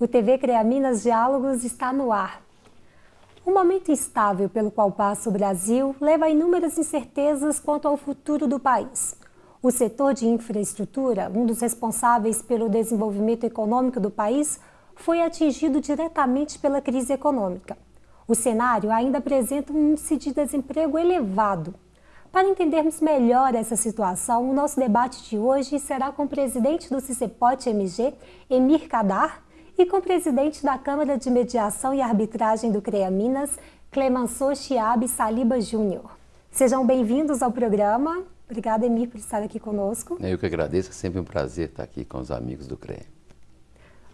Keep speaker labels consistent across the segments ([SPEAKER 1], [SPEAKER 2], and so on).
[SPEAKER 1] O TV CREA Minas Diálogos está no ar. O momento instável pelo qual passa o Brasil leva a inúmeras incertezas quanto ao futuro do país. O setor de infraestrutura, um dos responsáveis pelo desenvolvimento econômico do país, foi atingido diretamente pela crise econômica. O cenário ainda apresenta um índice de desemprego elevado. Para entendermos melhor essa situação, o nosso debate de hoje será com o presidente do CICEPOT MG, Emir Kadar, e com o presidente da Câmara de Mediação e Arbitragem do CREA Minas, Clemenceau Chiabe Saliba Júnior. Sejam bem-vindos ao programa. Obrigada, Emir, por estar aqui conosco.
[SPEAKER 2] Eu que agradeço, é sempre um prazer estar aqui com os amigos do CREA.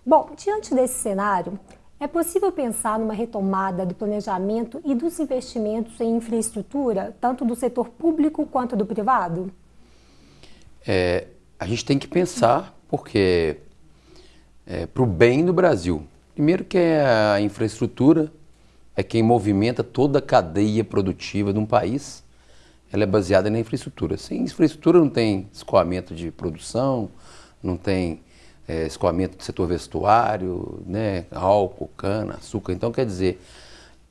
[SPEAKER 1] Bom, diante desse cenário, é possível pensar numa retomada do planejamento e dos investimentos em infraestrutura, tanto do setor público quanto do privado?
[SPEAKER 2] É, a gente tem que pensar, porque é, para o bem do Brasil. Primeiro que é a infraestrutura é quem movimenta toda a cadeia produtiva de um país. Ela é baseada na infraestrutura. Sem infraestrutura não tem escoamento de produção, não tem é, escoamento do setor vestuário, né, álcool, cana, açúcar. Então, quer dizer,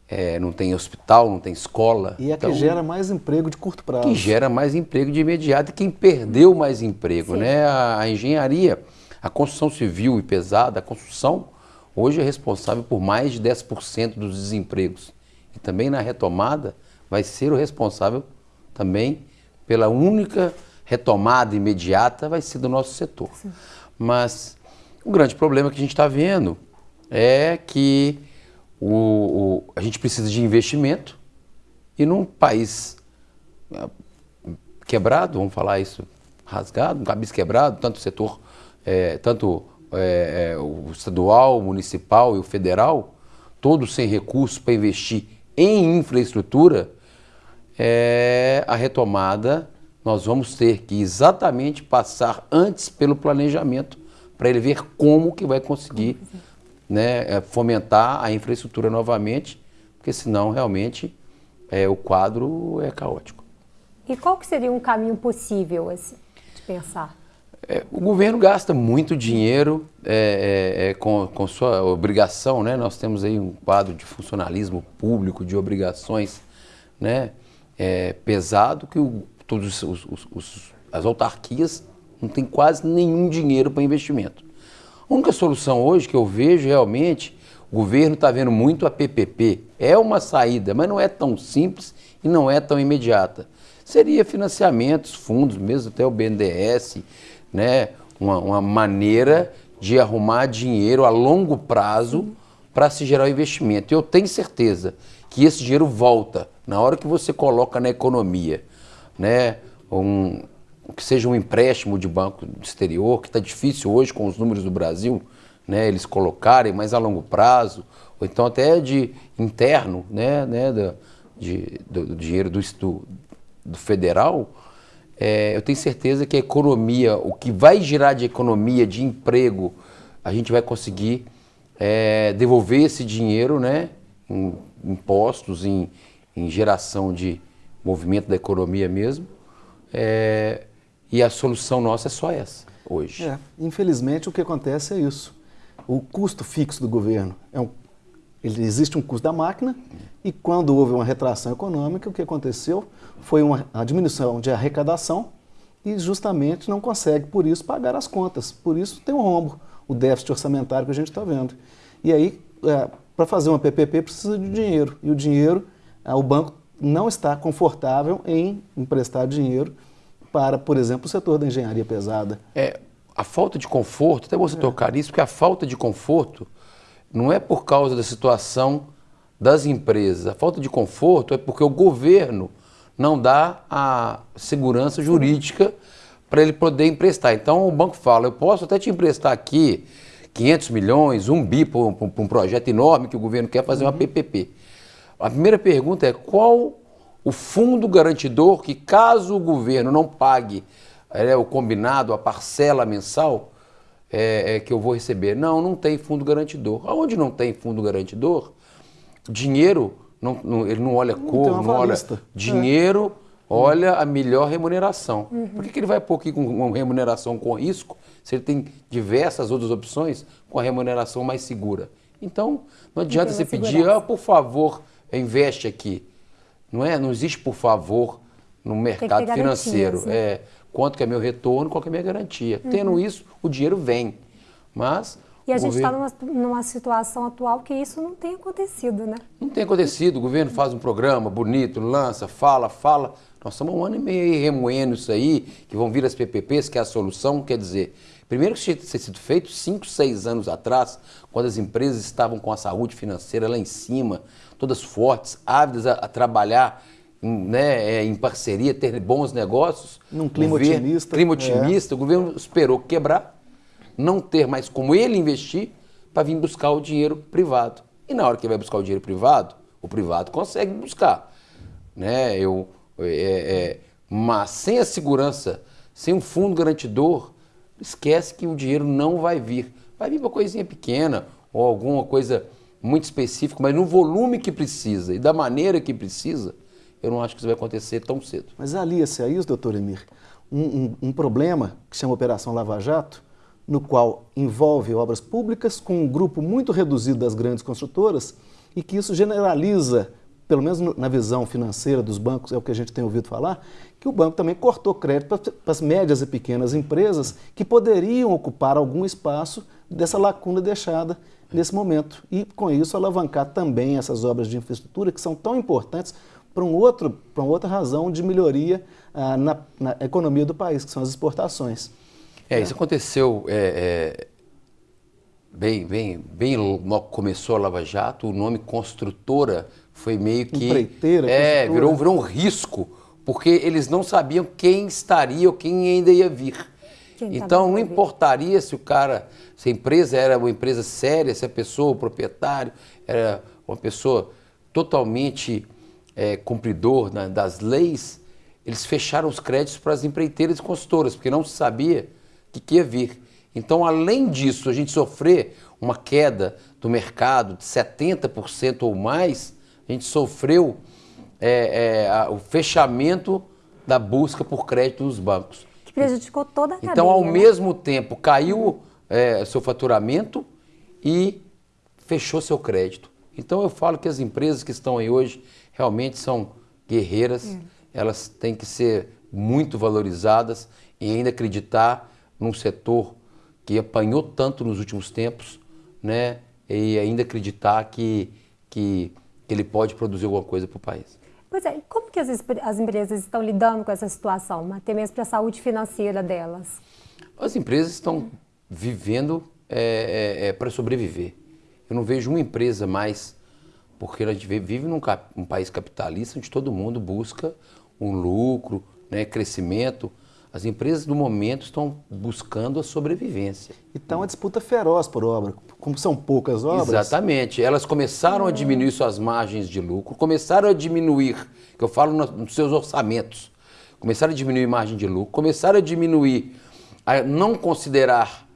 [SPEAKER 2] é, não tem hospital, não tem escola.
[SPEAKER 3] E é
[SPEAKER 2] então,
[SPEAKER 3] que gera mais emprego de curto prazo.
[SPEAKER 2] Que gera mais emprego de imediato e quem perdeu mais emprego, Sim. né? A, a engenharia a construção civil e pesada, a construção, hoje é responsável por mais de 10% dos desempregos. E também na retomada vai ser o responsável também pela única retomada imediata vai ser do nosso setor. Sim. Mas o grande problema que a gente está vendo é que o, o, a gente precisa de investimento e num país ah, quebrado, vamos falar isso, rasgado, um cabeça quebrado, tanto o setor é, tanto é, é, o estadual, o municipal e o federal, todos sem recursos para investir em infraestrutura, é, a retomada nós vamos ter que exatamente passar antes pelo planejamento para ele ver como que vai conseguir né, é, fomentar a infraestrutura novamente, porque senão realmente é, o quadro é caótico.
[SPEAKER 1] E qual que seria um caminho possível assim, de pensar?
[SPEAKER 2] É, o governo gasta muito dinheiro é, é, é, com, com sua obrigação, né? Nós temos aí um quadro de funcionalismo público, de obrigações, né? É, pesado que o, todos os, os, os, as autarquias não têm quase nenhum dinheiro para investimento. A única solução hoje que eu vejo realmente, o governo está vendo muito a PPP. É uma saída, mas não é tão simples e não é tão imediata. Seria financiamentos, fundos, mesmo até o BNDES, né, uma, uma maneira de arrumar dinheiro a longo prazo para se gerar o investimento. Eu tenho certeza que esse dinheiro volta na hora que você coloca na economia, né, um, que seja um empréstimo de banco exterior, que está difícil hoje com os números do Brasil, né, eles colocarem, mas a longo prazo, ou então até de interno, né, né, do, de, do, do dinheiro do, do, do federal, é, eu tenho certeza que a economia, o que vai girar de economia, de emprego, a gente vai conseguir é, devolver esse dinheiro né, em impostos, em, em geração de movimento da economia mesmo. É, e a solução nossa é só essa, hoje.
[SPEAKER 3] É, infelizmente, o que acontece é isso. O custo fixo do governo é um ele, existe um custo da máquina e quando houve uma retração econômica, o que aconteceu foi uma diminuição de arrecadação e justamente não consegue, por isso, pagar as contas. Por isso tem um rombo, o déficit orçamentário que a gente está vendo. E aí, é, para fazer uma PPP precisa de dinheiro e o dinheiro, é, o banco não está confortável em emprestar dinheiro para, por exemplo, o setor da engenharia pesada.
[SPEAKER 2] É, a falta de conforto, até você é. tocar nisso, porque a falta de conforto não é por causa da situação das empresas. A falta de conforto é porque o governo não dá a segurança jurídica para ele poder emprestar. Então o banco fala, eu posso até te emprestar aqui 500 milhões, um bi para um, um projeto enorme que o governo quer fazer uma PPP. A primeira pergunta é qual o fundo garantidor que caso o governo não pague é, o combinado, a parcela mensal, é, é, que eu vou receber. Não, não tem fundo garantidor. Aonde não tem fundo garantidor, dinheiro, não, não, ele não olha não cor, não olha. Dinheiro olha a melhor remuneração. Uhum. Por que, que ele vai pôr aqui com uma remuneração com risco se ele tem diversas outras opções com a remuneração mais segura? Então, não adianta você pedir, ah, por favor, investe aqui. Não é? Não existe por favor no mercado financeiro. Né? É, quanto que é meu retorno, qual que é a minha garantia. Uhum. Tendo isso, o dinheiro vem. Mas
[SPEAKER 1] e a gente está numa, numa, situação atual que isso não tem acontecido, né?
[SPEAKER 2] Não tem acontecido. O governo faz um programa bonito, lança, fala, fala. Nós estamos um ano e meio aí remoendo isso aí, que vão vir as PPPs, que é a solução. Quer dizer, primeiro que tinha que ter sido feito cinco, seis anos atrás, quando as empresas estavam com a saúde financeira lá em cima, todas fortes, ávidas a, a trabalhar né, é, em parceria, ter bons negócios.
[SPEAKER 3] Num clima governo, otimista.
[SPEAKER 2] Clima otimista. É. O governo esperou quebrar não ter mais como ele investir para vir buscar o dinheiro privado. E na hora que ele vai buscar o dinheiro privado, o privado consegue buscar. Né? Eu, é, é, mas sem a segurança, sem um fundo garantidor, esquece que o dinheiro não vai vir. Vai vir uma coisinha pequena ou alguma coisa muito específica, mas no volume que precisa e da maneira que precisa, eu não acho que isso vai acontecer tão cedo.
[SPEAKER 3] Mas alia-se a isso, doutor Emir, um, um, um problema que chama Operação Lava Jato, no qual envolve obras públicas com um grupo muito reduzido das grandes construtoras e que isso generaliza, pelo menos na visão financeira dos bancos, é o que a gente tem ouvido falar, que o banco também cortou crédito para as médias e pequenas empresas que poderiam ocupar algum espaço dessa lacuna deixada nesse momento e, com isso, alavancar também essas obras de infraestrutura que são tão importantes para um outro, uma outra razão de melhoria ah, na, na economia do país, que são as exportações.
[SPEAKER 2] É, isso aconteceu é, é, bem, bem, bem começou a Lava Jato, o nome construtora foi meio que
[SPEAKER 3] Empreiteira,
[SPEAKER 2] é, virou, virou um risco, porque eles não sabiam quem estaria ou quem ainda ia vir. Quem então não importaria se o cara, se a empresa era uma empresa séria, se a pessoa, o proprietário, era uma pessoa totalmente é, cumpridor né, das leis, eles fecharam os créditos para as empreiteiras e consultoras, porque não se sabia que, que ia vir. Então, além disso, a gente sofrer uma queda do mercado de 70% ou mais, a gente sofreu é, é, a, o fechamento da busca por crédito nos bancos.
[SPEAKER 1] Que prejudicou toda a
[SPEAKER 2] cadeia. Então, ao né? mesmo tempo, caiu é, seu faturamento e fechou seu crédito. Então, eu falo que as empresas que estão aí hoje realmente são guerreiras, é. elas têm que ser muito valorizadas e ainda acreditar num setor que apanhou tanto nos últimos tempos, né? E ainda acreditar que, que, ele pode produzir alguma coisa para o país.
[SPEAKER 1] Pois é, como que as, as empresas estão lidando com essa situação, até mesmo para a saúde financeira delas?
[SPEAKER 2] As empresas estão vivendo é, é, é, para sobreviver. Eu não vejo uma empresa mais, porque a gente vive num, um país capitalista onde todo mundo busca um lucro, né, crescimento. As empresas do momento estão buscando a sobrevivência.
[SPEAKER 3] Então a disputa feroz por obra, como são poucas obras.
[SPEAKER 2] Exatamente. Elas começaram a diminuir suas margens de lucro, começaram a diminuir, que eu falo nos seus orçamentos, começaram a diminuir margem de lucro, começaram a diminuir, a não considerar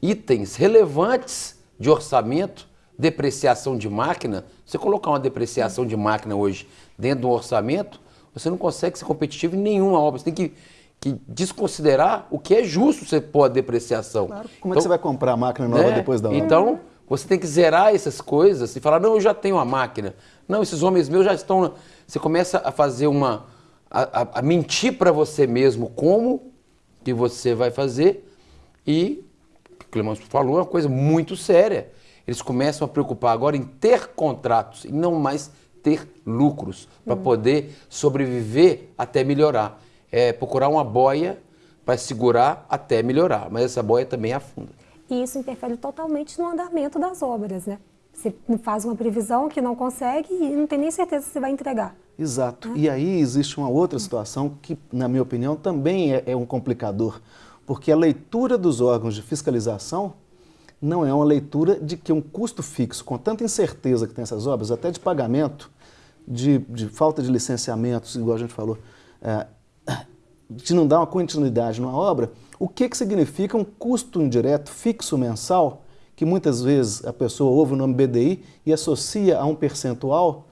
[SPEAKER 2] itens relevantes de orçamento, depreciação de máquina. Você colocar uma depreciação de máquina hoje dentro do orçamento, você não consegue ser competitivo em nenhuma obra. Você tem que que desconsiderar o que é justo você pôr a depreciação. Claro.
[SPEAKER 3] Como então, é que então, você vai comprar a máquina nova né? depois da
[SPEAKER 2] obra? Então, você tem que zerar essas coisas e falar, não, eu já tenho a máquina. Não, esses homens meus já estão... Você começa a fazer uma... a, a, a mentir para você mesmo como que você vai fazer e, o Clemão falou, é uma coisa muito séria. Eles começam a preocupar agora em ter contratos e não mais ter lucros para hum. poder sobreviver até melhorar é, procurar uma boia para segurar até melhorar, mas essa boia também afunda.
[SPEAKER 1] E isso interfere totalmente no andamento das obras, né? Você faz uma previsão que não consegue e não tem nem certeza se vai entregar.
[SPEAKER 3] Exato. Né? E aí existe uma outra situação que, na minha opinião, também é, é um complicador, porque a leitura dos órgãos de fiscalização não é uma leitura de que um custo fixo, com tanta incerteza que tem essas obras, até de pagamento, de, de falta de licenciamentos, igual a gente falou, é, de não dar uma continuidade numa obra, o que, que significa um custo indireto fixo mensal, que muitas vezes a pessoa ouve o nome BDI e associa a um percentual?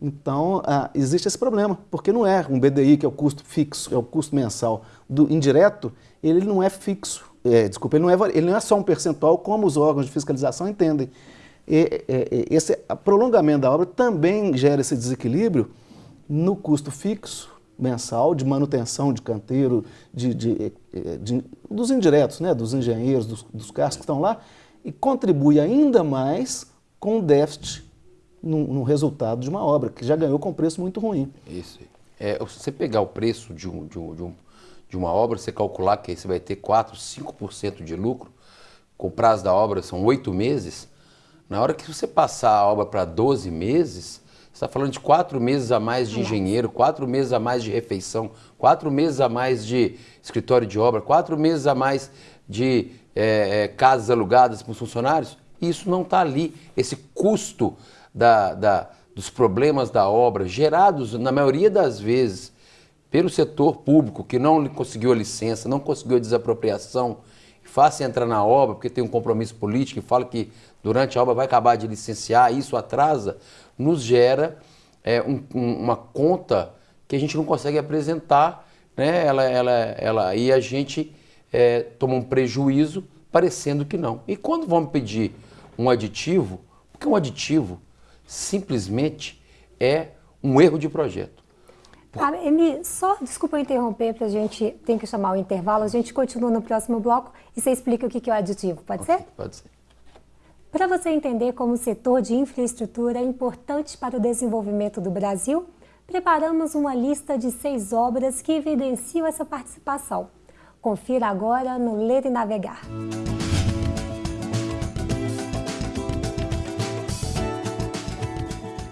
[SPEAKER 3] Então, ah, existe esse problema, porque não é um BDI, que é o custo fixo, é o custo mensal. Do indireto, ele não é fixo, é, desculpa, ele não é, ele não é só um percentual como os órgãos de fiscalização entendem. E, esse prolongamento da obra também gera esse desequilíbrio no custo fixo mensal de manutenção de canteiro, de, de, de, dos indiretos, né, dos engenheiros, dos, dos carros que estão lá, e contribui ainda mais com o déficit no, no, resultado de uma obra, que já ganhou com preço muito ruim.
[SPEAKER 2] Isso. É, se você pegar o preço de, um, de, um, de, um, de uma obra, você calcular que você vai ter 4, 5% de lucro, com o prazo da obra são oito meses, na hora que você passar a obra para 12 meses, você está falando de quatro meses a mais de engenheiro, quatro meses a mais de refeição, quatro meses a mais de escritório de obra, quatro meses a mais de é, é, casas alugadas para os funcionários. Isso não está ali. Esse custo da, da, dos problemas da obra, gerados, na maioria das vezes, pelo setor público, que não conseguiu a licença, não conseguiu a desapropriação, faça entrar na obra, porque tem um compromisso político e fala que durante a obra vai acabar de licenciar, isso atrasa, nos gera é, um, um, uma conta que a gente não consegue apresentar, né? ela, ela, ela, e a gente é, toma um prejuízo parecendo que não. E quando vamos pedir um aditivo, porque um aditivo simplesmente é um erro de projeto.
[SPEAKER 1] Ah, Emi, só, desculpa interromper, para a gente tem que chamar o intervalo, a gente continua no próximo bloco e você explica o que é o aditivo, pode okay, ser?
[SPEAKER 2] Pode ser.
[SPEAKER 1] Para você entender como o setor de infraestrutura é importante para o desenvolvimento do Brasil, preparamos uma lista de seis obras que evidenciam essa participação. Confira agora no Ler e Navegar.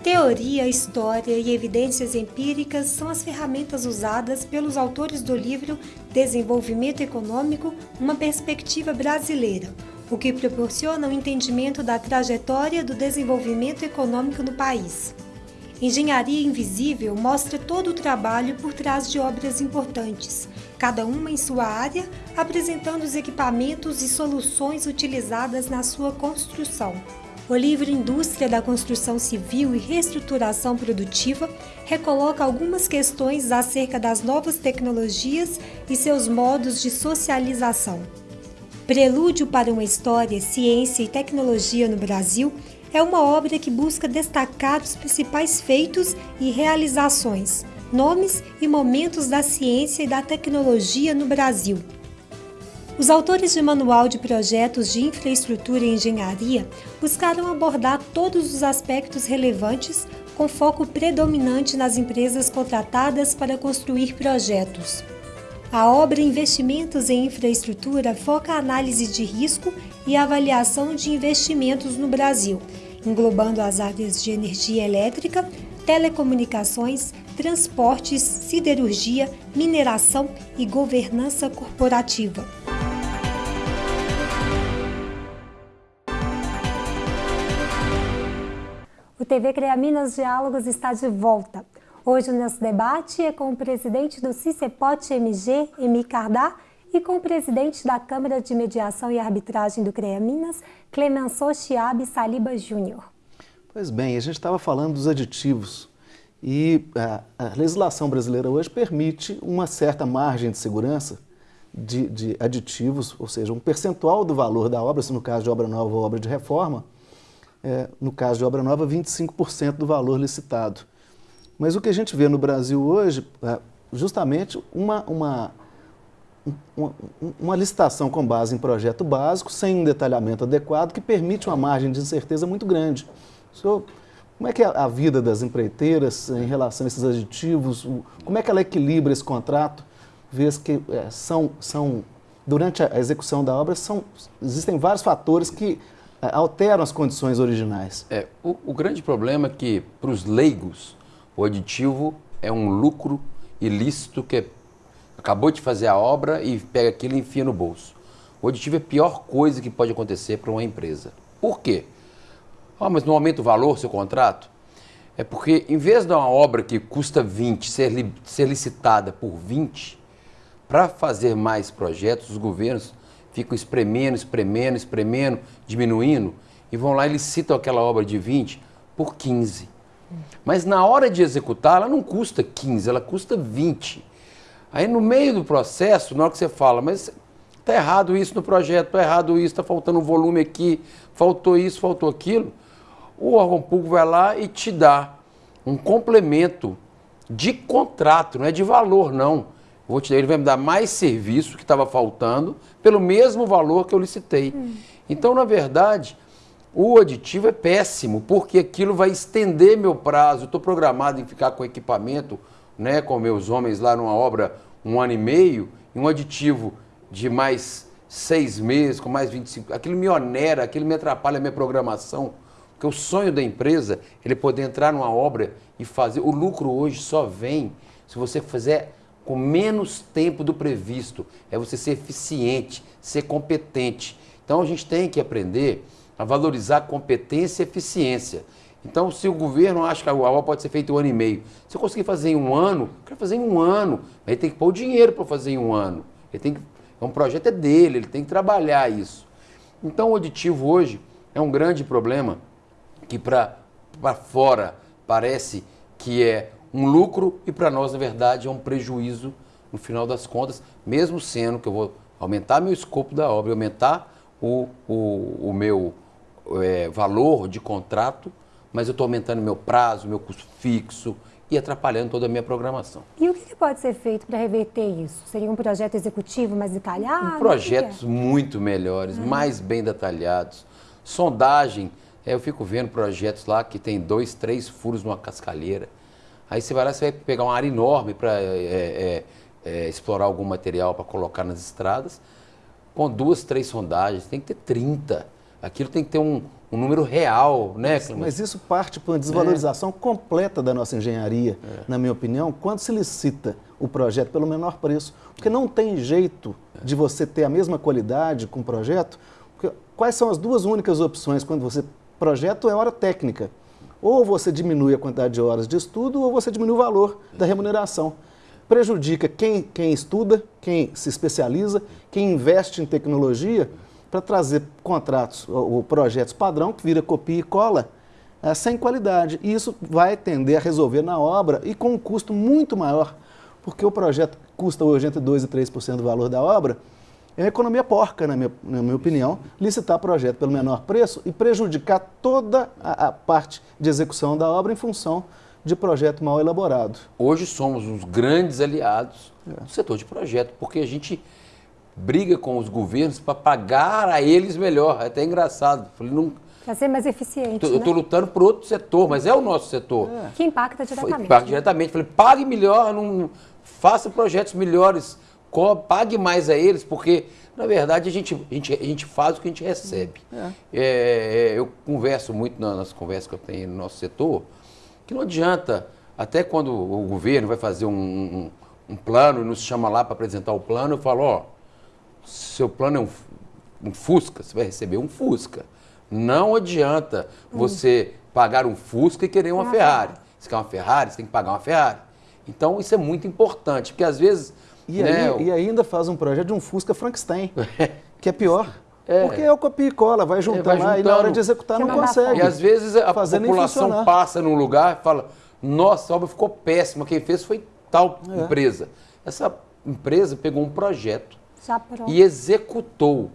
[SPEAKER 1] Teoria, história e evidências empíricas são as ferramentas usadas pelos autores do livro Desenvolvimento Econômico, uma perspectiva brasileira, o que proporciona o um entendimento da trajetória do desenvolvimento econômico no país. Engenharia Invisível mostra todo o trabalho por trás de obras importantes, cada uma em sua área, apresentando os equipamentos e soluções utilizadas na sua construção. O livro Indústria da Construção Civil e Reestruturação Produtiva recoloca algumas questões acerca das novas tecnologias e seus modos de socialização. Prelúdio para uma História, Ciência e Tecnologia no Brasil é uma obra que busca destacar os principais feitos e realizações, nomes e momentos da ciência e da tecnologia no Brasil. Os autores de Manual de Projetos de Infraestrutura e Engenharia buscaram abordar todos os aspectos relevantes com foco predominante nas empresas contratadas para construir projetos. A obra Investimentos em Infraestrutura foca a análise de risco e avaliação de investimentos no Brasil, englobando as áreas de energia elétrica, telecomunicações, transportes, siderurgia, mineração e governança corporativa. O TV Crea Minas Diálogos está de volta. Hoje o nosso debate é com o presidente do CICEPOT MG, Emi Cardá, e com o presidente da Câmara de Mediação e Arbitragem do CREA Minas, Clemenceau Chiabe Saliba Júnior.
[SPEAKER 3] Pois bem, a gente estava falando dos aditivos e a, a, legislação brasileira hoje permite uma certa margem de segurança de, de, aditivos, ou seja, um percentual do valor da obra, se no caso de obra nova ou obra de reforma, é, no caso de obra nova, 25% do valor licitado. Mas o que a gente vê no Brasil hoje é justamente uma, uma, uma, uma licitação com base em projeto básico, sem um detalhamento adequado, que permite uma margem de incerteza muito grande. Como é que é a vida das empreiteiras em relação a esses aditivos? Como é que ela equilibra esse contrato? Vês que é, são, são, durante a execução da obra, são, existem vários fatores que alteram as condições originais.
[SPEAKER 2] É, o, o grande problema é que, para os leigos, o aditivo é um lucro ilícito que acabou de fazer a obra e pega aquilo e enfia no bolso. O aditivo é a pior coisa que pode acontecer para uma empresa. Por quê? Ah, mas não aumenta o valor seu contrato? É porque, em vez de uma obra que custa 20 ser, li, ser licitada por 20, para fazer mais projetos, os governos ficam espremendo, espremendo, espremendo, diminuindo, e vão lá e licitam aquela obra de 20 por 15. Mas na hora de executar, ela não custa 15, ela custa 20. Aí no meio do processo, na hora que você fala, mas está errado isso no projeto, está errado isso, está faltando um volume aqui, faltou isso, faltou aquilo, o órgão público vai lá e te dá um complemento de contrato, não é de valor, não. Vou te ele vai me dar mais serviço que estava faltando pelo mesmo valor que eu licitei. Hum. Então, na verdade, o aditivo é péssimo, porque aquilo vai estender meu prazo. Estou programado em ficar com equipamento, né, com meus homens lá numa obra um ano e meio, e um aditivo de mais seis meses, com mais 25. Aquilo me onera, aquilo me atrapalha a minha programação. Porque o sonho da empresa é ele poder entrar numa obra e fazer. O lucro hoje só vem se você fizer com menos tempo do previsto. É você ser eficiente, ser competente. Então a gente tem que aprender a valorizar competência e eficiência. Então, se o governo acha que a obra pode ser feita em um ano e meio, se eu conseguir fazer em um ano, eu quero fazer em um ano. Ele tem que pôr o dinheiro para fazer em um ano. Ele tem que, é um projeto é dele, ele tem que trabalhar isso. Então, o aditivo hoje é um grande problema que para fora parece que é um lucro e para nós, na verdade, é um prejuízo no final das contas, mesmo sendo que eu vou aumentar meu escopo da obra, aumentar o, o, o meu é, valor de contrato, mas eu estou aumentando meu prazo, meu custo fixo e atrapalhando toda a minha programação.
[SPEAKER 1] E o que pode ser feito para reverter isso? Seria um projeto executivo mais detalhado?
[SPEAKER 2] Projetos é? muito melhores, uhum. mais bem detalhados. Sondagem, é, eu fico vendo projetos lá que tem dois, três furos numa cascalheira. Aí você vai lá, você vai pegar uma área enorme para é, é, é, explorar algum material para colocar nas estradas, com duas, três sondagens, tem que ter 30. Aquilo tem que ter um, um número real, né,
[SPEAKER 3] Mas, mas isso parte para uma desvalorização é. completa da nossa engenharia, é. na minha opinião, quando se licita o projeto pelo menor preço. Porque não tem jeito de você ter a mesma qualidade com o projeto. Quais são as duas únicas opções quando você... Projeto é hora técnica. Ou você diminui a quantidade de horas de estudo, ou você diminui o valor da remuneração. Prejudica quem, quem estuda, quem se especializa, quem investe em tecnologia, para trazer contratos ou, projetos padrão que vira copia e cola é, sem qualidade. E isso vai tender a resolver na obra e com um custo muito maior, porque o projeto custa hoje entre 2% e 3% do valor da obra, é uma economia porca, na minha, na minha opinião, licitar projeto pelo menor preço e prejudicar toda a, a parte de execução da obra em função de projeto mal elaborado.
[SPEAKER 2] Hoje somos os grandes aliados é. do setor de projeto, porque a gente briga com os governos para pagar a eles melhor. É até engraçado.
[SPEAKER 1] Falei, não, para ser mais eficiente.
[SPEAKER 2] Tô, né? Eu estou lutando por outro setor, mas é o nosso setor. É.
[SPEAKER 1] Que impacta diretamente.
[SPEAKER 2] Impacta né? diretamente. Falei, pague melhor, não, faça projetos melhores pague mais a eles, porque, na verdade, a gente, a gente, a gente faz o que a gente recebe. É. É, eu converso muito nas conversas que eu tenho no nosso setor, que não adianta, até quando o governo vai fazer um, um, um plano e nos chama lá para apresentar o plano, eu falo, ó, seu plano é um, um Fusca, você vai receber um Fusca. Não adianta hum. você pagar um Fusca e querer uma Ferrari. Se quer uma Ferrari, você tem que pagar uma Ferrari. Então, isso é muito importante, porque às vezes
[SPEAKER 3] e, né? aí, e ainda faz um projeto de um Fusca Frankenstein, que é pior. É. Porque é o copia e cola, vai é, juntando lá e na hora de executar não, não consegue.
[SPEAKER 2] E às vezes a população passa num lugar e fala, nossa, a obra ficou péssima, quem fez foi tal é. empresa. Essa empresa pegou um projeto e executou.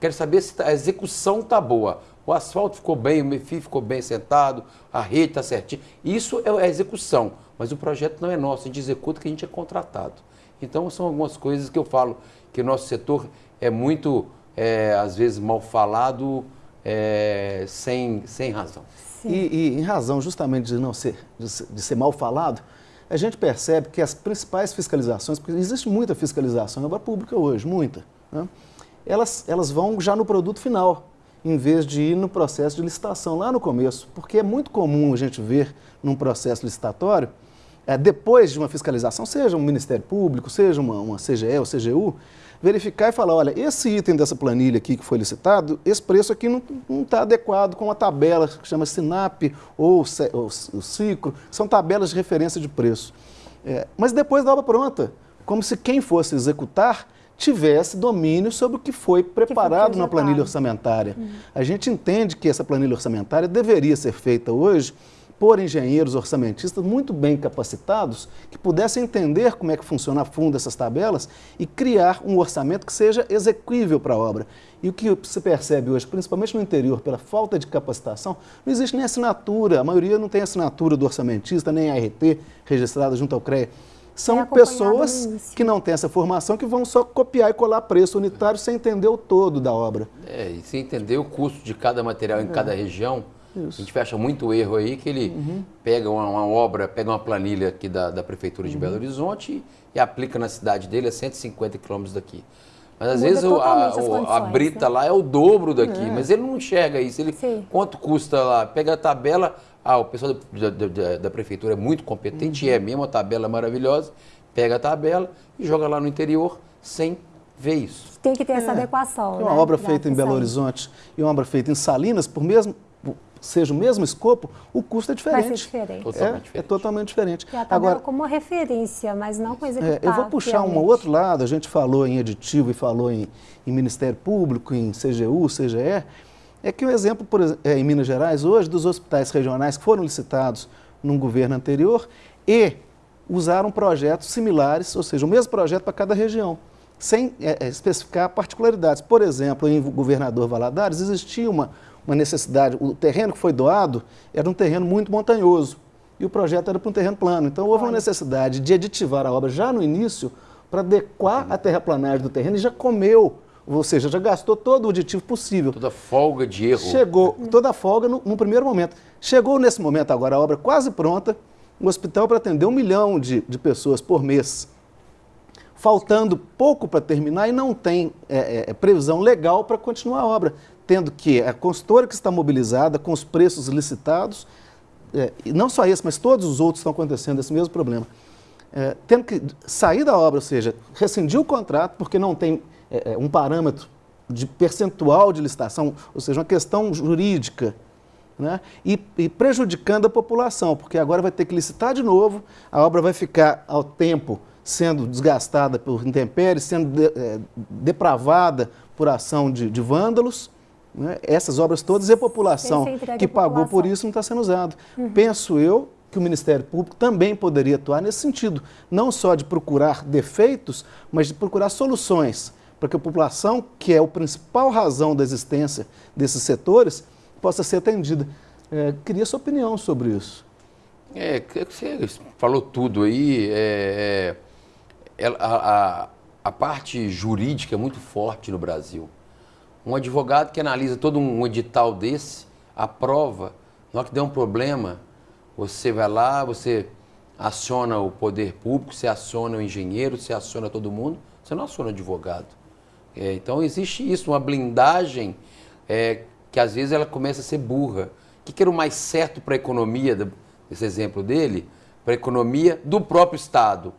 [SPEAKER 2] Quero saber se tá, a execução está boa. O asfalto ficou bem, o MEFI ficou bem sentado, a rede está certinha. Isso é a execução, mas o projeto não é nosso, a gente executa que a gente é contratado. Então, são algumas coisas que eu falo que o nosso setor é muito, é, às vezes, mal falado, é, sem, sem razão.
[SPEAKER 3] E, e, em razão justamente de não ser, de, de, ser mal falado, a gente percebe que as principais fiscalizações, porque existe muita fiscalização em obra pública hoje, muita, né? elas, elas vão já no produto final, em vez de ir no processo de licitação lá no começo, porque é muito comum a gente ver num processo licitatório é, depois de uma fiscalização, seja um Ministério Público, seja uma, uma CGE ou CGU, verificar e falar, olha, esse item dessa planilha aqui que foi licitado, esse preço aqui não está adequado com a tabela que chama SINAP ou, ou o CICRO, são tabelas de referência de preço. É, mas depois da obra pronta, como se quem fosse executar tivesse domínio sobre o que foi preparado que foi na planilha orçamentária. Uhum. A gente entende que essa planilha orçamentária deveria ser feita hoje por engenheiros orçamentistas muito bem capacitados que pudessem entender como é que funciona a fundo essas tabelas e criar um orçamento que seja execuível para a obra. E o que se percebe hoje, principalmente no interior, pela falta de capacitação, não existe nem assinatura, a maioria não tem assinatura do orçamentista, nem ART registrada junto ao CREA. São é pessoas que não têm essa formação que vão só copiar e colar preço unitário sem entender o todo da obra.
[SPEAKER 2] É, e sem entender o custo de cada material em é. cada região. Isso. A gente fecha muito erro aí que ele uhum. pega uma, uma, obra, pega uma planilha aqui da, da Prefeitura de uhum. Belo Horizonte e, e, aplica na cidade dele a 150 quilômetros daqui. Mas às Muda vezes o, a, a, brita né? lá é o dobro daqui, é. mas ele não enxerga isso. Ele, quanto custa lá? Pega a tabela, ah, o pessoal da, da, da prefeitura é muito competente, uhum. é mesmo, a tabela é maravilhosa, pega a tabela e joga lá no interior sem ver isso.
[SPEAKER 1] Tem que ter essa é. adequação.
[SPEAKER 3] Uma né? obra feita em Belo Horizonte e uma obra feita em Salinas, por mesmo seja o mesmo escopo, o custo é diferente. Vai
[SPEAKER 1] ser diferente.
[SPEAKER 3] Totalmente é, diferente. é totalmente diferente.
[SPEAKER 1] Tá Agora, como uma referência, mas não com executável.
[SPEAKER 3] É, eu vou puxar um outro lado, a gente falou em aditivo e falou em, em Ministério Público, em CGU, CGE, é que o um exemplo, por, é, em Minas Gerais, hoje, dos hospitais regionais que foram licitados num governo anterior e usaram projetos similares, ou seja, o mesmo projeto para cada região, sem é, é especificar particularidades. Por exemplo, em Governador Valadares existia uma uma necessidade. O terreno que foi doado era um terreno muito montanhoso e o projeto era para um terreno plano. Então houve uma necessidade de aditivar a obra já no início para adequar a terraplanagem do terreno e já comeu, ou seja, já gastou todo o aditivo possível.
[SPEAKER 2] Toda folga de erro.
[SPEAKER 3] Chegou, toda a folga no, no primeiro momento. Chegou nesse momento agora a obra quase pronta, um hospital para atender um milhão de, de pessoas por mês faltando pouco para terminar e não tem é, é, previsão legal para continuar a obra tendo que a consultora que está mobilizada com os preços licitados, é, e não só esse, mas todos os outros estão acontecendo esse mesmo problema, é, tendo que sair da obra, ou seja, rescindir o contrato porque não tem é, é, um parâmetro de percentual de licitação, ou seja, uma questão jurídica, né? e, e, prejudicando a população, porque agora vai ter que licitar de novo, a obra vai ficar ao tempo sendo desgastada por intempéries, sendo de, é, depravada por ação de, de vândalos, né? Essas obras todas e a população que pagou por isso não está sendo usado. Uhum. Penso eu que o Ministério Público também poderia atuar nesse sentido, não só de procurar defeitos, mas de procurar soluções para que a população, que é a principal razão da existência desses setores, possa ser atendida. É, queria sua opinião sobre isso.
[SPEAKER 2] É, você falou tudo aí. É, é, a, a, a parte jurídica é muito forte no Brasil. Um advogado que analisa todo um edital desse, aprova, na hora que der um problema, você vai lá, você aciona o poder público, você aciona o engenheiro, você aciona todo mundo, você não aciona o advogado. É, então existe isso, uma blindagem é, que às vezes ela começa a ser burra. O que, que era o mais certo para a economia, esse exemplo dele? Para a economia do próprio Estado.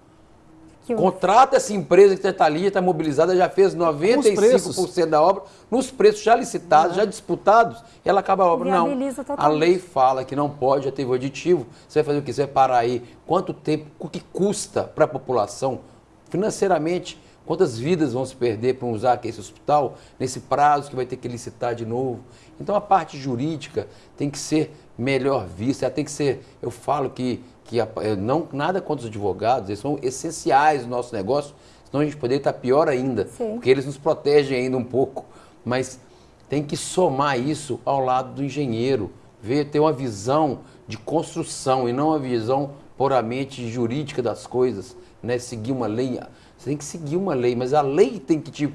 [SPEAKER 2] Contrata essa empresa que está ali, está mobilizada, já fez 95% da obra, nos preços já licitados, já disputados, e ela acaba a obra. Não, a lei fala que não pode, já teve o aditivo, você vai fazer o que? Você vai parar aí. Quanto tempo, o que custa para a população, financeiramente, quantas vidas vão se perder para usar aqui esse hospital, nesse prazo que vai ter que licitar de novo. Então a parte jurídica tem que ser melhor vista, ela tem que ser, eu falo que que não nada contra os advogados, eles são essenciais no nosso negócio, senão a gente poderia estar pior ainda, Sim. porque eles nos protegem ainda um pouco, mas tem que somar isso ao lado do engenheiro, ver ter uma visão de construção e não uma visão puramente jurídica das coisas, né? Seguir uma lei, você tem que seguir uma lei, mas a lei tem que te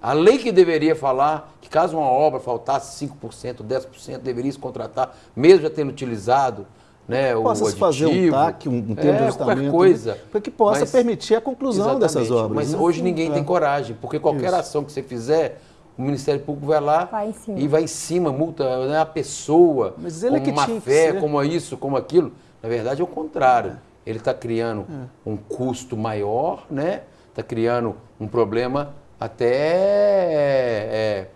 [SPEAKER 2] a lei que deveria falar que caso uma obra faltasse 5%, 10%, deveria se contratar, mesmo já tendo utilizado, né,
[SPEAKER 3] possa
[SPEAKER 2] o
[SPEAKER 3] se fazer um TAC, um, termo é, de ajustamento,
[SPEAKER 2] né, coisa,
[SPEAKER 3] para que possa mas, permitir a conclusão dessas obras.
[SPEAKER 2] Mas né? hoje ninguém é. tem coragem, porque qualquer Isso. ação que você fizer, o Ministério Público vai lá
[SPEAKER 1] vai
[SPEAKER 2] e vai em cima, multa né, a pessoa, mas ele é como é má fé, como isso, como aquilo. Na verdade é o contrário. É. Ele está criando é. um custo maior, né? Está criando um problema até é,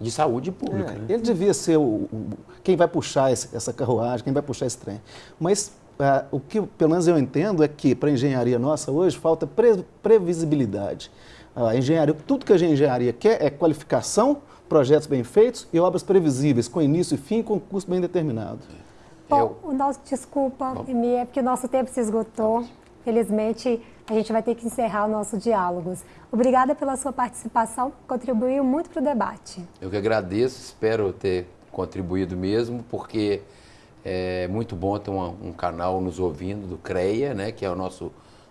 [SPEAKER 2] de saúde pública.
[SPEAKER 3] Né? Ele devia ser o, o quem vai puxar esse, essa carruagem, quem vai puxar esse trem. Mas uh, o que, pelo menos eu entendo, é que para a engenharia nossa hoje falta pre, previsibilidade. A engenharia, tudo que a engenharia quer é qualificação, projetos bem feitos e obras previsíveis, com início e fim, com custo bem determinado.
[SPEAKER 1] Bom, Eu... o nosso, desculpa, Emi, é porque o nosso tempo se esgotou. Felizmente, a gente vai ter que encerrar o nosso diálogos. Obrigada pela sua participação, contribuiu muito para o debate.
[SPEAKER 2] Eu que agradeço, espero ter contribuído mesmo, porque é muito bom ter uma, um canal nos ouvindo do CREA, né, que é o nosso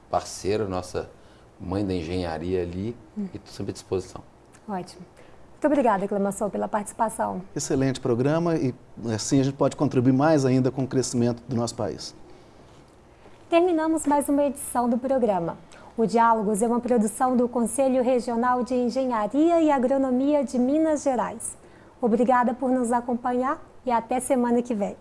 [SPEAKER 2] parceiro, nossa mãe da engenharia ali, hum. e estou sempre à disposição.
[SPEAKER 1] Ótimo. Muito obrigada, Clemação, pela participação.
[SPEAKER 3] Excelente programa e assim a gente pode contribuir mais ainda com o crescimento do nosso país.
[SPEAKER 1] Terminamos mais uma edição do programa. O Diálogos é uma produção do Conselho Regional de Engenharia e Agronomia de Minas Gerais. Obrigada por nos acompanhar e até semana que vem.